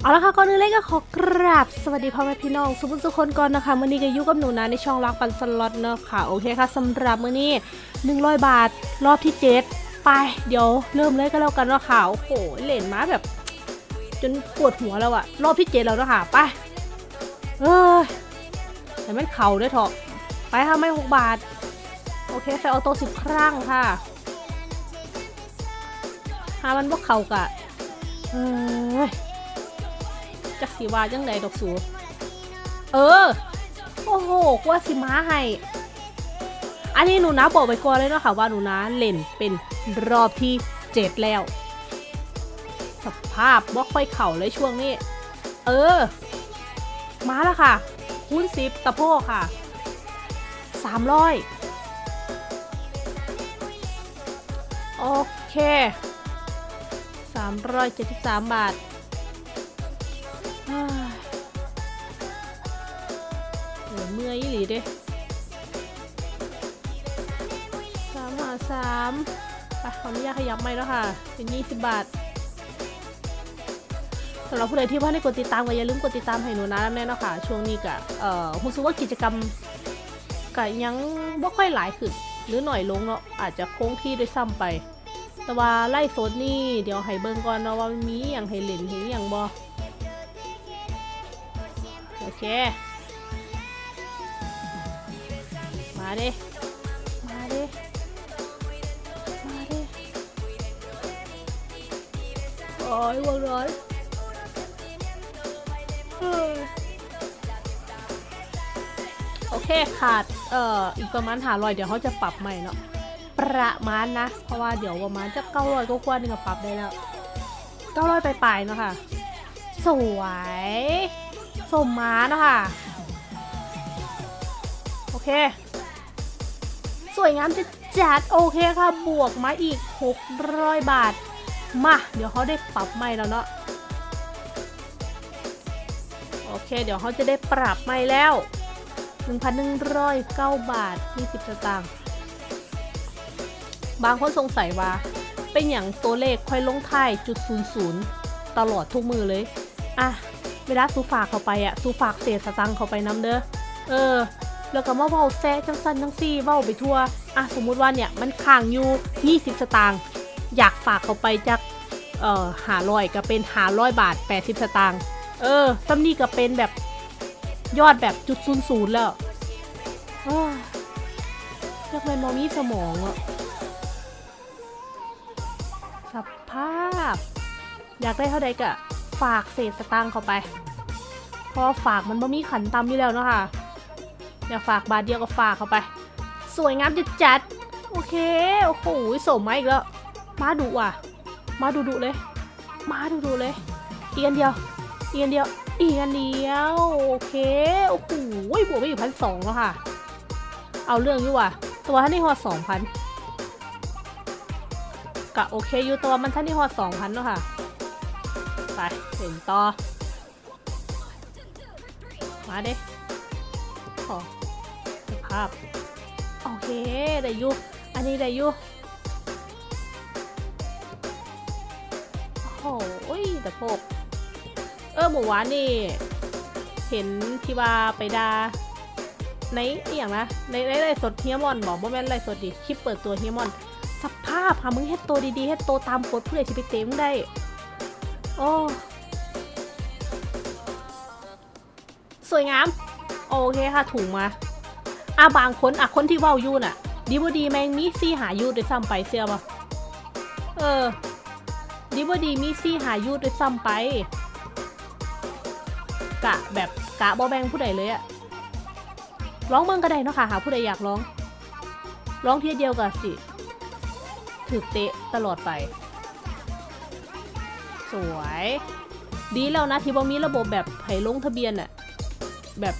เอาละค่ะก่อนอื่นเลยก็ขอกราบสวัสดีพ่อแม่พี่น้องสุภุสุคนก่อนนะคะมื่อนี้ก็อยู่กับหนูนะในช่องรักปันสล็อตเนอะค่ะโอเคค่ะสำหรับมื่อนี้100 บาทรอบที่7ไป เดี๋ยวเริ่มเลยก็แล้วกันเนาะค่ะโอ้โหเล่นมาแบบ จนปวดหัวแล้วอะรอบที่7แล้วเนาะค่ะไปเอ้ยแต่ไม่เข่าด้วยเถอะไปค่ะไม่6บาท โอเคใส่ออโต้สิบครั้งค่ะ หามันพวกเข่ากะเอ้ยจักสีว่าจังไดดอกสู เออ โอ้โหกว่าสิม้าให้อันนี้หนูนะบอกไปก่อนเลยเนาะค่ะว่าหนูนะเล่นเป็นรอบที่เจ็ดแล้ว สภาพบล็อกไปเข่าเลยช่วงนี้ เออ มาแล้วค่ะคูณสิบตะโพกค่ะสามร้อยโอเค สามร้อยเจ็ดสิบสามบาทเฮ้ยโหเมื่อยอีหลีเด้สามหาสามไปขออนุญาตขยับไม่แล้วค่ะ เป็นยี่สิบบาทสำหรับผู้ใดที่ว่าได้กดติดตามก็อย่าลืมกดติดตามให้หนูนะแน่นาะค่ะช่วงนี้กะเอ่อรู้สึกว่ากิจกรรมกะยังบ่ค่อยหลายขึ้นหรือหน่อยลงเนาะอาจจะคงที่ด้วยซ้ำไป แต่ว่าไล่โซนนี่เดี๋ยวให้เบิ่งก่อนเนาะว่ามีอย่างให้เล่นเห็นอย่างบ่โอเค มาดิมาดิมาดิโอ้ยวัวร้อนเฮ้ยโอเคขาดเอ่ออีกประมาณหาลอยเดี๋ยวเขาจะปรับใหม่เนาะ ประมาณนะ เพราะว่าเดี๋ยวประมาณจะเก้าร้อยก็กว่านึงก็ปรับได้แล้วเก้าร้อยปลายๆเนาะค่ะ สวย สมม้านะค่ะ โอเค สวยงามจะจัดโอเคค่ะ บวกมาอีก 600 บาท มา เดี๋ยวเขาได้ปรับใหม่แล้วเนาะโอเค เดี๋ยวเขาจะได้ปรับใหม่แล้ว 1,109 บาท 20สตางค์ บางคนสงสัยว่า เป็นอย่างตัวเลขค่อยลงท้ายจุด00ตลอดทุกมือเลย อะ เวลาซูฝากเข้าไปอะซูฝากเศษสตังค์เข้าไปน้ำเด้อ เออ แล้วก็มาเว้าแซ่จังสันจังซี่เว้าไปทั่ว อะ สมมุติว่าเนี่ยมันค้างอยู่ 20 สตางค์ อยากฝากเข้าไปจาก เอ่อหาร้อยก็เป็นหาร้อยบาท 80 สตางค์ เออซัมนี่ก็เป็นแบบยอดแบบจุดศูนย์ศูนย์แล้วอ้ยเรียกเป็นมอมีสมองอะาพ อยากได้เท่าใดก็ฝากเศษสตางค์เข้าไป เพราะฝากมันบ่มีขันตำอยู่แล้วเนาะค่ะอยากฝากบาทเดียวก็ฝากเข้าไป สวยงามจัดจัดโอเค โอ้โหสมมาอีกแล้ว มาดุว่ะ มาดุดุเลย มาดุดุเลย อีกอันเดียว อีกอันเดียว อีกอันเดียว โอเค โอ้โหบวกไปอยู่พันสองแล้วค่ะ เอาเรื่องอยู่ว่ะ ตัวท่านนี่ฮอดสองพัน กะโอเคอยู่ตัวมันท่านี่ฮอดสองพันเนาะค่ะ ไปเห็นต่อ มาเด้ขอสภาพ โอเคได้อยุอันนี้ได้อยุโอ้โหแต่พกเออหมู่วานนี่ เห็นที่ว่าไปดาในอย่างนะในในไลฟ์สดเฮียมอนบอกว่าแม่นไลฟ์สดดิคลิปเปิดตัวเฮียมอนาพค่ะมึงเฮ็ดตัวดีๆเฮ็ดตัวตามกฎผู้ใดที่ไปเต็มได้ โอ้สวยงาม โอเคค่ะถุงมาอะบางคนอะคนที่เว้าอยูน่ะ ดีบดีแมงมีซี่หายูด้วยซ้ำไปเสียบ่เออ ดีบดีมีซี่หายูด้วยซ้ำไป กะแบบกะบอแบงผู้ใดเลยอะร้องเมืองก็ได้เนาะค่ะ หาผู้ใดอยากร้อง ร้องเทียเดียวกับสิ ถือเตะตลอดไป สวย ดีแล้วนะที่บอมีระบบแบบให้ลงทะเบียนอะแบบ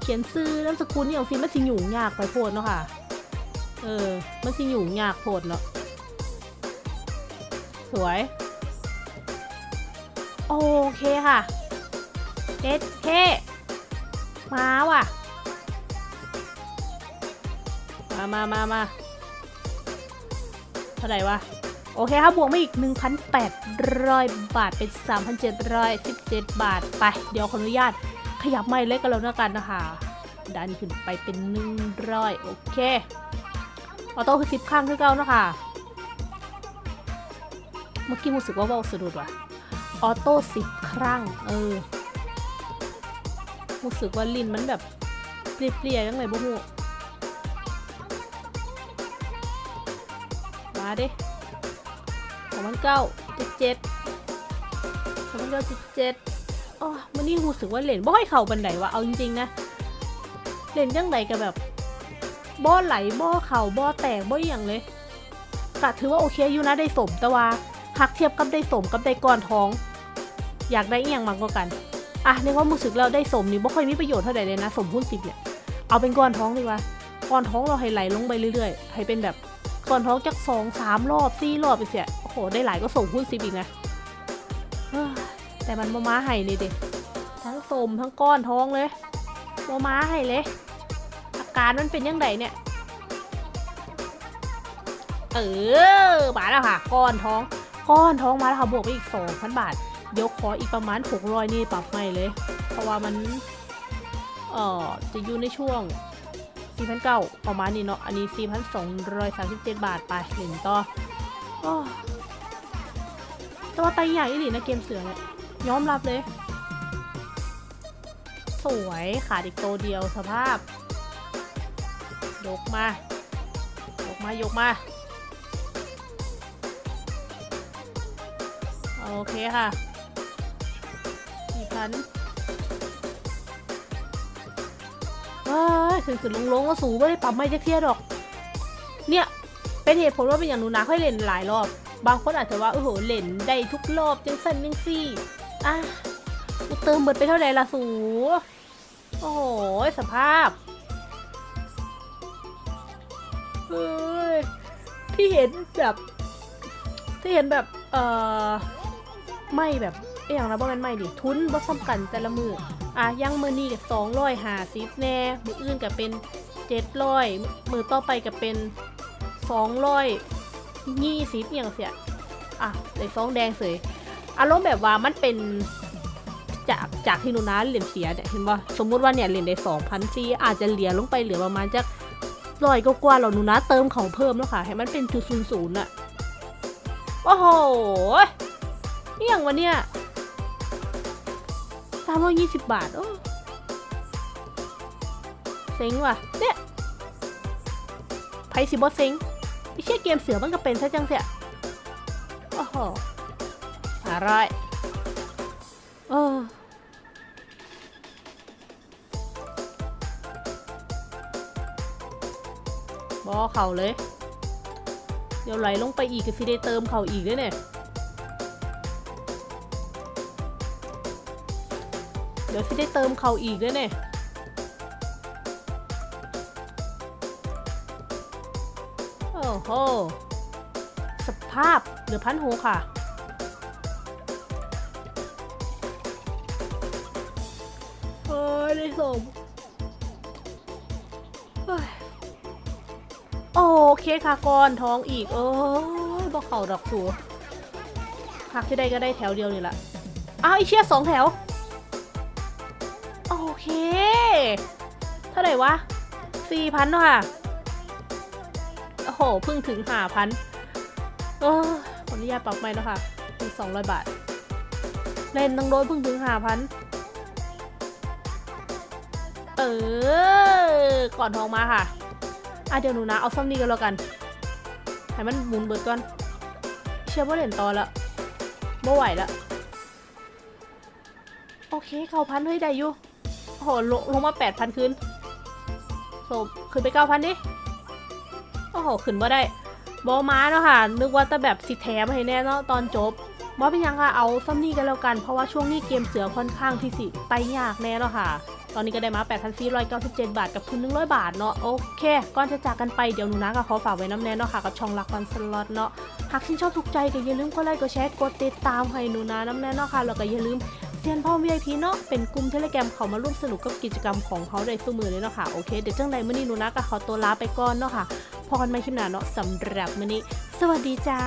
เขียนซื้อนามสกุลนี่อย่างซิมันสิยุ่งยากไปโพดเนาะค่ะ เออ มันสิยุ่งยากโพดเนาะ สวย โอเคค่ะเจ็ดเคมาว่ะ มามามามา ท่าไหร่วะ โอเคครับบวกมาอีก 1,800 บาทเป็น 3,717 บาทไป เดี๋ยวขออนุญาตขยับไม้เล็กกันแล้วนะกันนะคะดันขึ้นไปเป็น 100 โอเค ออโต้คือ10ครั้งคือเก่านะคะเมื่อกี้รู้สึกว่าว่าสะดุดว่ะ ออโต้10ครั้ง เออ รู้สึกว่าลิ้นมันแบบเปรี้ยๆยังไงบ่ฮู้ ดิสองพันเก้าเจ็ดเจ็ดสองพันเก้าเจ็ดเจ็ดอ๋อมันนี่รู้สึกว่าเหรียญบ่ให้เข่าบันไดวะเอาจริงๆนะเหรียญยังไงกับแบบบ่ไหลบ่เข่าบ่แตกบ่อหย่างเลยกะถือว่าโอเคอยู่นะได้สมแต่ว่าหักเทียบกับได้สมกับได้ก้อนท้อง อยากได้อียังมากกว่ากันอะในความรู้สึกเราได้สมนี่บ่ค่อยมีประโยชน์เท่าไหร่เลยนะสมหุ้นสิบเนี่ยเอาเป็นก้อนท้องดีกว่าก้อนท้องเราให้ไหลลงไปเรื่อยๆให้เป็นแบบ ก้อนท้องจักสองสามรอบสี่รอบไปเสียโอ้โห ได้หลายก็ส่งหุ้นสิบอีกนะแต่มันมาม้าให้นี่ด็ทั้งสมทั้งก้อนท้องเลยมาม้าให้เลย อาการมันเป็นยังไงเนี่ย เออมาแล้วค่ะ ก้อนท้อง ก้อนท้องมาแล้วค่ะบวกไปอีกสองพันบาทเดี๋ยวขออีกประมาณ600นี่ปรับใหม่เลย เพราะว่ามัน เอ่อจะอยู่ในช่วง 4,900ประมาณนี้เนาะ อันนี้4,237บาทไปหนึ่งต่อต่ว่าไตใหญ่ดีนะเกมเสือเนี่ยยอมรับเลย สวยขาดอีกตัวเดียวสภาพ ยกมา ยกมายกมา โอเคค่ะสี่พัน ขึ้นขึ้นลงลงก็สูงไม่ได้ปรับไม่จะเทียดอก เนี่ยเป็นเหตุผลว่าเป็นอย่างหนูนะค่อยเล่นหลายรอบ บางคนอาจจะว่าโอ้โหเล่นได้ทุกรอบจังสันจังซี่อะกูเติมเบิดไปเท่าไหร่ละสูโอ้โหสภาพเฮ้ยที่เห็นแบบที่เห็นแบบเอ่อไม่แบบเอ้ยอย่างนะบ่แม่นไม่ดิทุนบ่ซ้ำกันแต่ละมือ อะยังมือนี้ก็สองร้อยหาสิบแน่ มืออื่นก็เป็นเจ็ดร้อยมือต่อไปก็เป็นสองร้อยยี่สิบอย่างเสียอะเลยซองแดงเสยอารมณ์แบบว่ามันเป็นจากจากที่หนูนะเหรียญเสียเนี่ยเห็นว่าสมมุติว่าเนี่ยเหรียญได้สองพันซีอาจจะเหลือลงไปเหลือประมาณจักร้อยก็กว่าเราหนูนะเติมของเพิ่มแล้วค่ะ ให้มันเป็นจุดศูนย์ศูนย์อะโอ้โหนี่อย่างวันเนี้ย สามร้อยยี่สิบบาท โอ้เซ็งว่ะ เนี่ยไพสิบอเซ็งไม่ใช่เกมเสือมันก็เป็นซะจังเสียโอ้โหอร่อยเออบอเข่าเลย เดี๋ยวไหลลงไปอีกก็สิได้เติมเข่าอีกด้วยเนี่ย เดี๋ยวสิได้เติมเขาอีกด้วยเนี่ยโอ้โห สภาพเหลือพันโหค่ะเฮ้ยได้สมเฮ้ยโอเคค่ะก่อนท้องอีก เอ้ยบอกเขาดอกสูหักที่ได้ก็ได้แถวเดียวนี่แหละอ้าวไอเชี่ยสองแถว เค เท่าไหร่วะสี่พันเนาะค่ะ โอ้โห เพิ่งถึงห้าพันเออขออนุญาตปรับใหม่เนาะค่ะเป็นสองร้อยบาท เล่นตั้งโดนเพิ่งถึงห้าพันเออ ก่อนทองมาค่ะอะเดี๋ยวหนูนะ เอาซ่อมนี่กันแล้วกัน ให้มันหมุนเบิดก่อน เชื่อว่าเหรียญต่อแล้วไม่ไหวแล้วโอเคเก้าพันเฮ้ยได้อยู่ โหลงลงมาแปดพันคืนโซขึ้นไปเก้าพันดิ โอ้โห ขึ้นมาได้บอม้าเนาะค่ะ นึกว่าแต่แบบสิแถมให้แน่เนาะตอนจบบอเป็นยังค่ะ เอาซัมนี่กันแล้วกัน เพราะว่าช่วงนี้เกมเสือค่อนข้างที่สิไตยากแน่เนาะค่ะ ตอนนี้ก็ได้มา 8,497 บาทกับทุน 100 บาทเนาะ โอเคก่อนจะจากกันไปเดี๋ยวหนูนะก็ขอฝากไว้น้ำแน่เนาะค่ะ กับช่องรักวันสล็อตเนาะ หากชื่นชอบถูกใจก็อย่าลืมกดไลค์ กดแชร์ กดติดตามให้หนูนะน้ำแน่เนาะค่ะ แล้วก็อย่าลืม เซียนพ่อ VIP เนาะเป็นกลุ่มเทเลแกรมเขามาร่วมสนุกกับกิจกรรมของเขาได้สู้มือเลยเนาะค่ะโอเคเดี๋ยวจังใดมื่อนี้หนูนะก็ขอตัวลาไปก่อนเนาะค่ะพอกันใหม่คลิปหน้าเนาะสำหรับมื่อนี้ สวัสดีจ้า